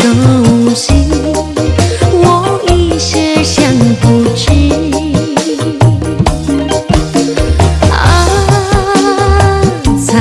手心我一时想不起。啊在